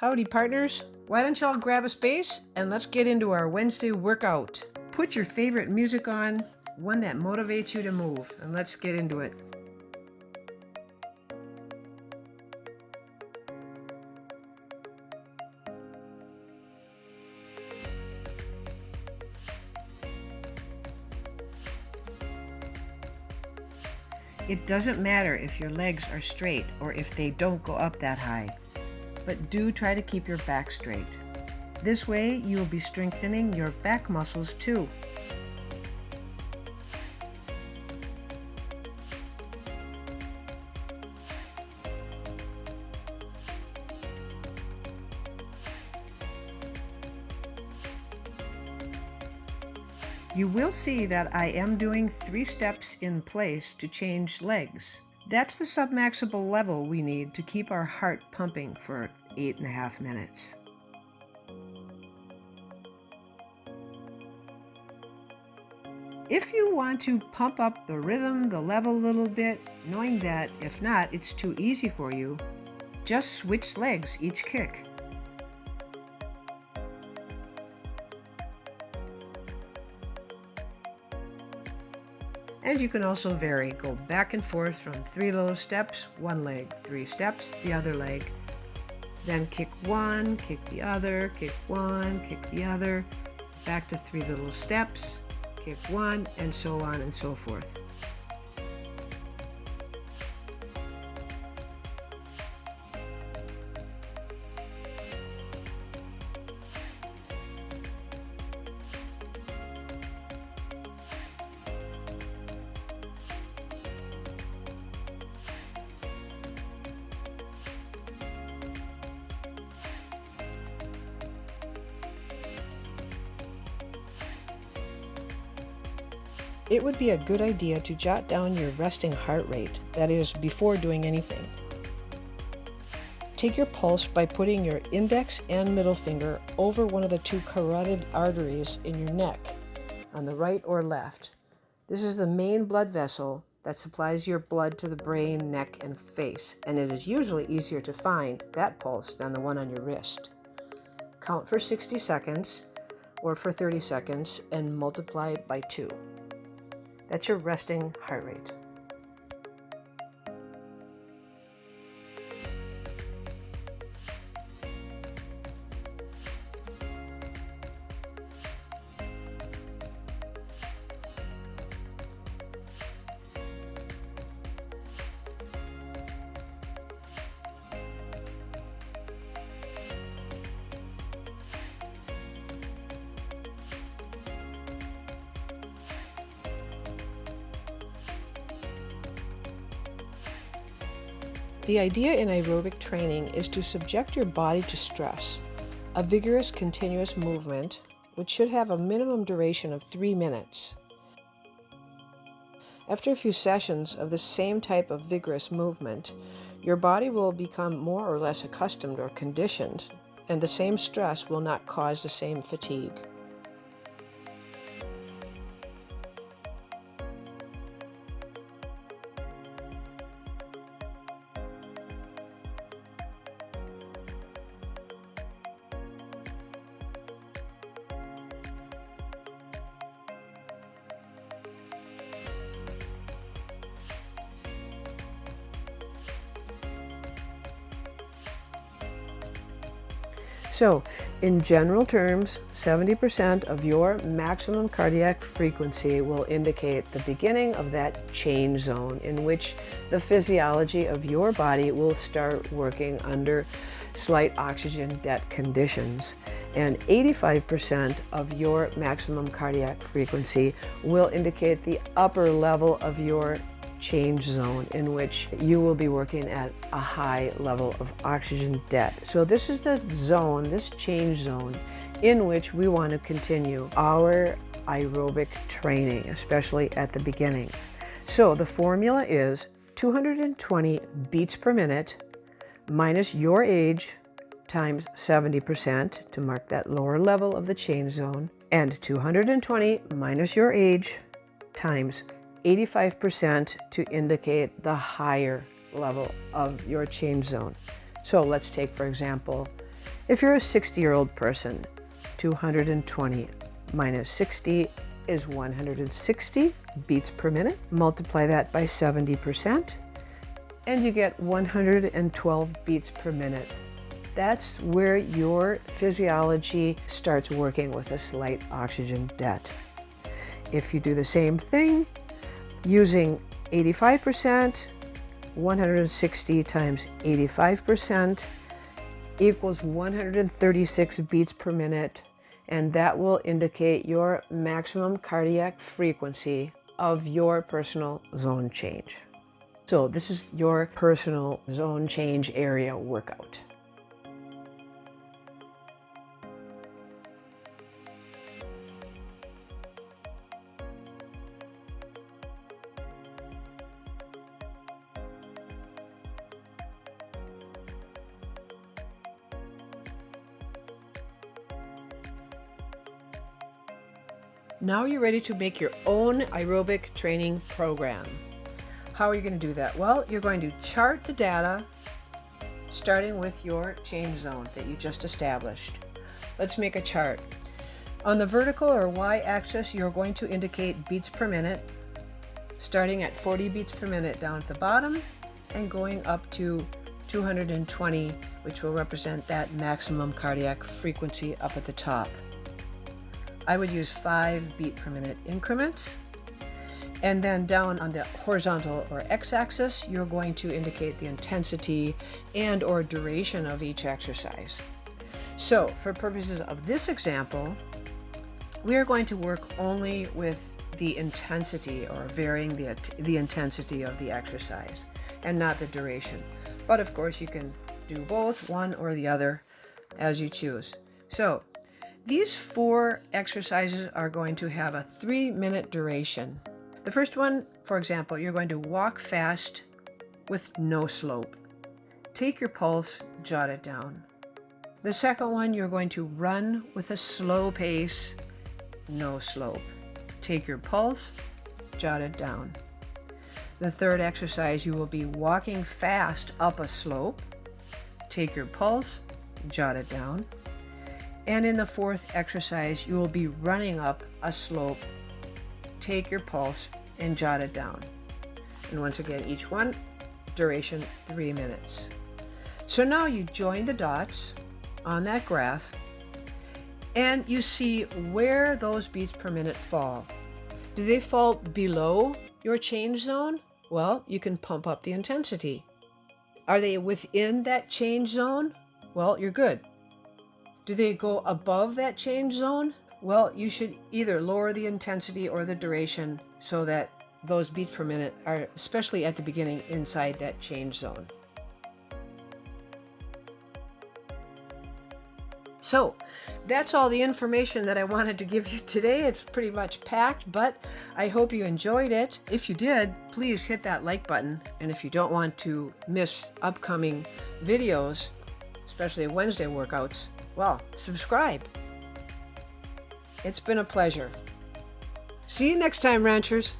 Howdy partners, why don't y'all grab a space and let's get into our Wednesday workout. Put your favorite music on, one that motivates you to move, and let's get into it. It doesn't matter if your legs are straight or if they don't go up that high, but do try to keep your back straight. This way you will be strengthening your back muscles too. You will see that I am doing three steps in place to change legs. That's the submaximal level we need to keep our heart pumping for eight and a half minutes. If you want to pump up the rhythm, the level a little bit, knowing that if not, it's too easy for you, just switch legs each kick. And you can also vary. Go back and forth from three little steps, one leg, three steps, the other leg. Then kick one, kick the other, kick one, kick the other, back to three little steps, kick one, and so on and so forth. It would be a good idea to jot down your resting heart rate, that is, before doing anything. Take your pulse by putting your index and middle finger over one of the two carotid arteries in your neck, on the right or left. This is the main blood vessel that supplies your blood to the brain, neck, and face, and it is usually easier to find that pulse than the one on your wrist. Count for 60 seconds or for 30 seconds and multiply by 2. That's your resting heart rate. The idea in aerobic training is to subject your body to stress, a vigorous continuous movement, which should have a minimum duration of three minutes. After a few sessions of the same type of vigorous movement, your body will become more or less accustomed or conditioned, and the same stress will not cause the same fatigue. So, in general terms, 70% of your maximum cardiac frequency will indicate the beginning of that change zone in which the physiology of your body will start working under slight oxygen debt conditions. And 85% of your maximum cardiac frequency will indicate the upper level of your change zone in which you will be working at a high level of oxygen debt. So this is the zone, this change zone, in which we want to continue our aerobic training, especially at the beginning. So the formula is 220 beats per minute minus your age times 70% to mark that lower level of the change zone, and 220 minus your age times 85% to indicate the higher level of your change zone. So let's take, for example, If you're a 60 year old person, 220 minus 60 is 160 beats per minute. Multiply that by 70% and you get 112 beats per minute. That's where your physiology starts working with a slight oxygen debt. If you do the same thing using 85%, 160 times 85% equals 136 beats per minute and that will indicate your maximum cardiac frequency of your personal zone change. So this is your personal zone change area workout. Now you're ready to make your own aerobic training program. How are you going to do that? Well, you're going to chart the data starting with your change zone that you just established. Let's make a chart. On the vertical or y-axis, you're going to indicate beats per minute, starting at 40 beats per minute down at the bottom and going up to 220, which will represent that maximum cardiac frequency up at the top. I would use five beat per minute increments. And then down on the horizontal or x-axis, you're going to indicate the intensity and or duration of each exercise. So for purposes of this example, we are going to work only with the intensity or varying the, the intensity of the exercise and not the duration. But of course you can do both, one or the other, as you choose. So these four exercises are going to have a three minute duration. The first one, for example, you're going to walk fast with no slope. Take your pulse, jot it down. The second one, you're going to run with a slow pace, no slope. Take your pulse, jot it down. The third exercise, you will be walking fast up a slope. Take your pulse, jot it down. And in the fourth exercise, you will be running up a slope. Take your pulse and jot it down. And once again, each one, duration three minutes. So now you join the dots on that graph and you see where those beats per minute fall. Do they fall below your change zone? Well, you can pump up the intensity. Are they within that change zone? Well, you're good. Do they go above that change zone? Well, you should either lower the intensity or the duration so that those beats per minute are, especially at the beginning, inside that change zone. So that's all the information that I wanted to give you today. It's pretty much packed, but I hope you enjoyed it. If you did, please hit that like button. And if you don't want to miss upcoming videos, especially Wednesday workouts, well, subscribe. It's been a pleasure. See you next time, ranchers.